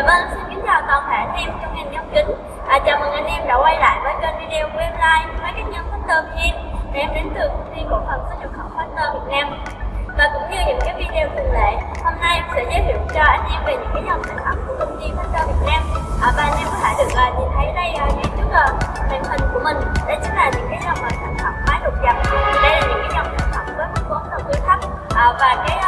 Dạ vâng, xin kính chào toàn thể anh em trong ngành nhóm kính. À, Chào mừng anh em đã quay lại với kênh video của em Live với các nhóm Factor VN Em đến từ công ty cổ phần xuất nhập khẩu Factor Việt Nam. Và cũng như những cái video thường lệ Hôm nay em sẽ giới thiệu cho anh em về những cái dòng sản phẩm của công ty Factor Việt Nam. À, Và anh em có thể được uh, nhìn thấy đây uh, ngay trước uh, màn hình của mình. Đây chính là những cái dòng sản phẩm máy đột dập. Đây là những cái dòng sản phẩm với mức vốn đầu tư thấp. À, Và cái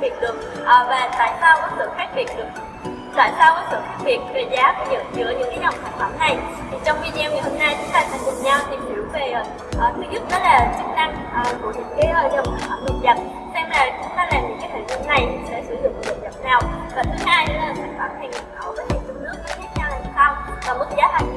biệt được à, và tại sao có sự khác biệt được? Tại sao có sự khác biệt về giá của giữa, giữa những cái dòng sản phẩm này? Thì trong video ngày hôm nay chúng ta sẽ cùng nhau tìm hiểu về uh, thứ nhất đó là chức năng uh, của những cái uh, dòng sản phẩm đột nhập xem là chúng ta làm những cái hệ thống này sẽ sử dụng đột nhập nào. Và thứ hai đó là sản phẩm hàng nhập khẩu với hàng trong nước nó khác nhau làm sao và mức giá thành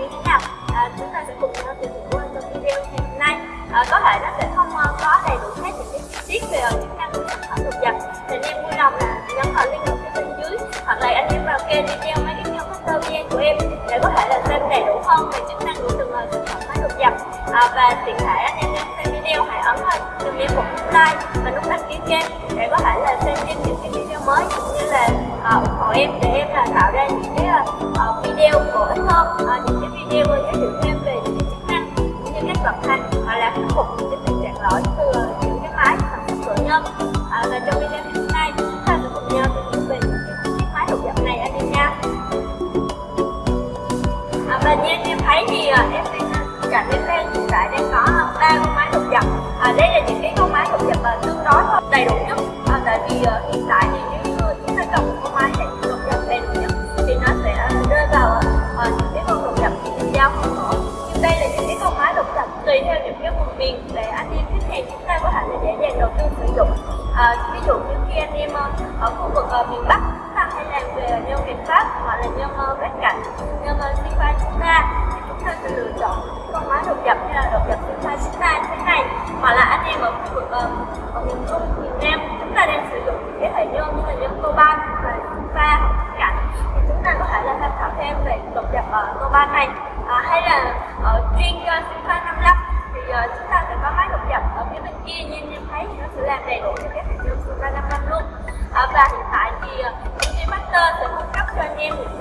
về chức năng của từng uh, sản phẩm máy đột dập. À, và tiện thể anh em đang xem video hãy ấn vào dùm em một nút like và nút đăng ký kênh để có thể là xem thêm những cái video mới cũng như là à, ủng hộ em để em là tạo ra những cái à, à video bổ ích hơn à, những cái video giới thiệu thêm về những cái chức năng cũng như cách vận hành hoặc là khắc phục những cái tình trạng lỗi từ những cái máy sản xuất cửa nhân. À, và trong video như anh à, em thấy thì em đang cạnh em đang hiện tại đang có ba con máy độc dập à, đây là những cái con máy độc dập mà tương đối đầy đủ nhất. À, tại vì uh, hiện tại thì nếu như chúng ta cầm một con máy để độc dập đầy đủ nhất thì nó sẽ rơi vào uh, những cái con độc dập mình giao không nổi nhưng đây là những cái con máy độc dập tùy theo những cái vùng miền để anh em khách hàng chúng ta có thể là dễ dàng đầu tư sử dụng. À, ví dụ như khi anh em ở khu vực uh, miền Bắc chúng ta hay làm về nhân miền Pháp hoặc là nhân uh, Bắc cả cấp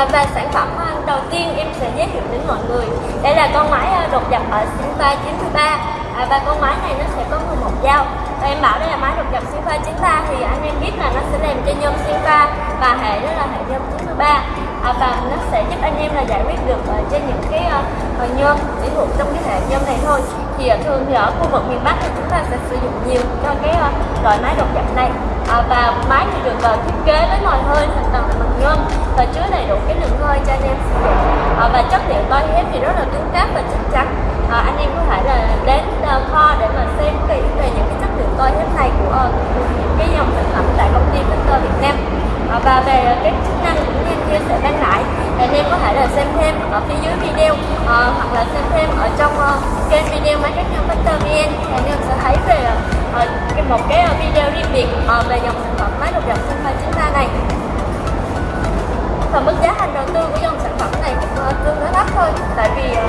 à, và sản phẩm à, đầu tiên em sẽ giới thiệu đến mọi người. Đây là con máy à, đột dập ở Sinfa 93 à, và con máy này nó sẽ có 11 dao. Và em bảo đây là máy đột dập Sinfa 93 thì anh em biết là nó sẽ làm cho nhôm Sinfa và hệ đó là hệ nhôm 93 à, và nó sẽ giúp anh em là giải quyết được uh, trên những cái uh, nhôm chỉ thuộc trong cái hệ nhôm này thôi. Thì uh, thường thì ở khu vực miền Bắc thì chúng ta sẽ sử dụng nhiều cho cái uh, loại máy đột giảm này. À, và máy thì được uh, thiết kế với nồi hơi thành tầng bằng nhôm và chứa đầy đủ cái lượng hơi cho anh em sử dụng. À, và chất liệu coi thép thì rất là cứng cáp và chắc chắn. À, anh em có thể là đến uh, kho để mà xem kỹ về những cái chất liệu coi thép này của, uh, những cái dòng sản phẩm tại công ty Victor Việt Nam. À, và về uh, cái chức năng của như chia sẻ ban nãy anh em có thể là xem thêm ở phía dưới video uh, hoặc là xem thêm ở trong uh, kênh video máy cắt nhôm Victor VN thì anh em sẽ thấy về uh, một cái video riêng biệt uh, về dòng sản phẩm máy đột dập Sunfire 93 này. Và mức giá thành đầu tư của dòng sản phẩm này cũng uh, tương đối thấp thôi tại vì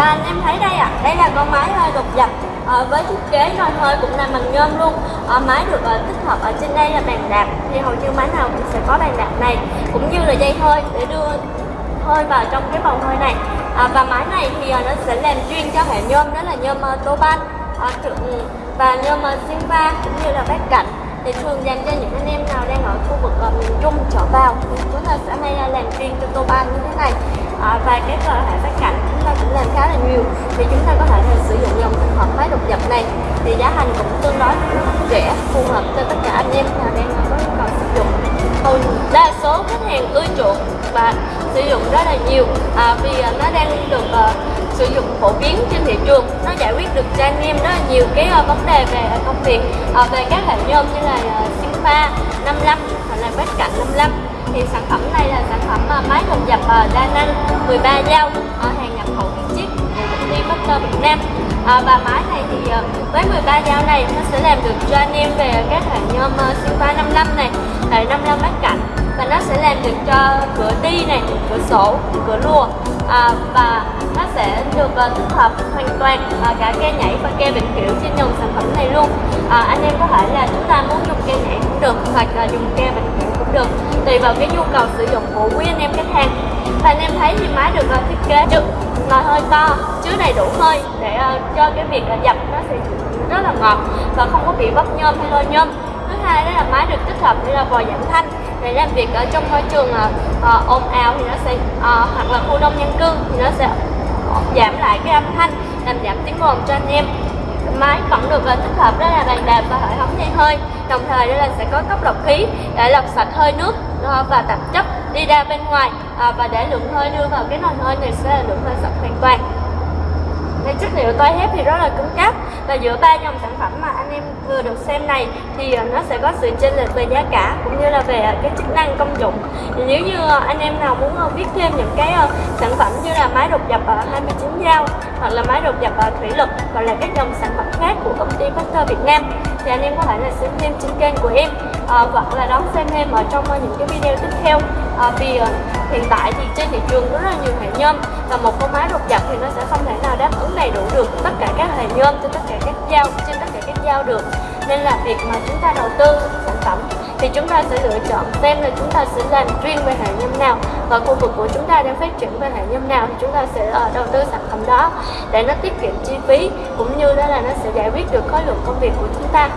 và anh em thấy đây ạ. À, đây là con máy ờ, hơi đột dập à, ờ, với thiết kế nồi hơi cũng là bằng nhôm luôn. À, máy được à, tích hợp ở trên đây là bàn đạp. Thì hầu như máy nào cũng sẽ có bàn đạp này cũng như là dây hơi để đưa hơi vào trong cái bầu hơi này. À, và máy này thì à, nó sẽ làm chuyên cho hệ nhôm đó là nhôm uh, toban à, và nhôm uh, Sinva cũng như là bát cạnh. Thì thường dành cho những anh em nào đang ở khu vực uh, miền Trung trở vào thì chúng ta sẽ hay làm chuyên cho tô ban như thế này. À, và cái hệ bát cạnh thì chúng ta có thể là sử dụng dòng sản phẩm máy độc dập này. Thì giá thành cũng tương đối rẻ phù hợp cho tất cả anh em nào đang có nhu cầu sử dụng. Hầu đa số khách hàng ưa chuộng và sử dụng rất là nhiều à, vì à, nó đang được uh, sử dụng phổ biến trên thị trường. Nó giải quyết được cho anh em rất là nhiều cái uh, vấn đề về công việc uh, về các hệ nhôm như là uh, Sinfa 55 hoặc là bát cạnh 55 thì sản phẩm này là sản phẩm uh, máy đồng dập uh, đa năng 13 dao. Ở của công Việt Nam. À, và máy này thì à, với 13 dao này nó sẽ làm được cho anh em về các hệ nhôm uh, Sinfa 55 này hệ 55 mắt cạnh và nó sẽ làm được cho cửa ti này cửa sổ cửa lùa. À, và nó sẽ được uh, tích hợp hoàn toàn uh, cả ke nhảy và ke bình kiểu trên dòng sản phẩm này luôn. À, anh em có thể là chúng ta muốn dùng ke nhảy cũng được hoặc là dùng ke bình kiểu cũng được tùy vào cái nhu cầu sử dụng của quý anh em khách hàng. Và anh em thấy thì máy được uh, thiết kế được nồi hơi to chứa đầy đủ hơi để uh, cho cái việc uh, dập nó sẽ rất là ngọt và không có bị bốc nhôm hay lôi nhôm. Thứ hai đó là máy được tích hợp để là vòi giảm thanh để làm việc ở trong môi trường uh, ồn ào thì nó sẽ uh, hoặc là khu đông dân cư thì nó sẽ giảm lại cái âm thanh làm giảm tiếng ồn cho anh em máy vẫn được và tích hợp đó là bàn đạp và hệ thống dây hơi. Đồng thời đây là sẽ có cốc lọc khí để lọc sạch hơi nước ờ, và tạp chất đi ra bên ngoài ờ, và để lượng hơi đưa vào cái nồi hơi này sẽ là lượng hơi sạch hoàn toàn cái chất liệu toái thép thì rất là cứng cáp. Và giữa ba dòng sản phẩm mà anh em vừa được xem này thì ờ, nó sẽ có sự chênh lệch về giá cả cũng như là về ờ, cái chức năng công dụng. Thì nếu như ờ, anh em nào muốn biết thêm những cái sản phẩm như là máy đột dập 29 dao hoặc là máy đột dập thủy lực hoặc là các dòng sản phẩm khác của công ty Factor Việt Nam thì anh em có thể là xem thêm trên kênh của em à, hoặc là đón xem em ở trong ờ, những cái video tiếp theo. À, vì hiện tại thì trên thị trường có rất là nhiều hệ nhôm và một con máy đột dập thì nó sẽ không thể nào đáp ứng đầy đủ được tất cả các hệ nhôm trên tất cả các dao trên tất cả các dao được. Nên là việc mà chúng ta đầu tư sản phẩm thì chúng ta sẽ lựa chọn xem là chúng ta sẽ làm chuyên về hệ nhôm nào và khu vực của chúng ta đang phát triển về hệ nhôm nào thì chúng ta sẽ đầu tư sản phẩm đó để nó tiết kiệm chi phí cũng như đó là nó sẽ giải quyết được khối lượng công việc của chúng ta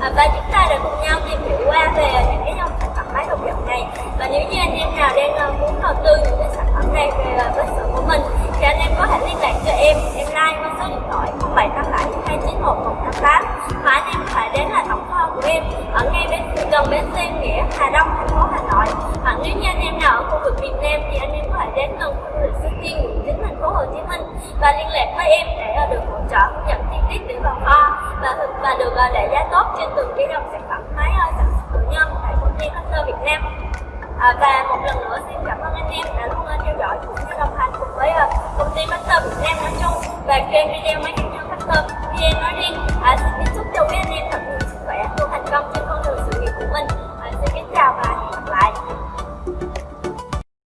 à, và chúng ta đã cùng nhau tìm hiểu qua về những cái dòng sản phẩm máy độc dập này. Và nếu như anh em nào đang uh, muốn đầu tư những cái sản phẩm này về uh, cơ sở của mình thì anh em có thể liên lạc cho em. Em like qua số điện thoại 0787 291 188 và anh em có thể đến là tổng kho của em ở ngay bên gần bến xe nghĩa Hà Đông thành phố Hà Nội. Hoặc nếu như anh em nào ở khu vực miền Nam thì anh em có thể đến gần khu du lịch Suối Tiên quận chín thành phố Hồ Chí Minh. Và liên lạc với em để uh, được hỗ trợ hướng dẫn chi tiết để vào kho và và được à, đẩy giá tốt trên từng cái dòng sản phẩm máy à, sản xuất tự nhân tại công ty Hunter Việt Nam. À, và một lần nữa xin cảm ơn anh em đã luôn à, theo dõi cũng như đồng hành cùng với công ty Hunter Việt Nam nói chung và kênh video máy kinh doanh Hunter VN nói riêng. À, xin chúc cho quý anh em thật nhiều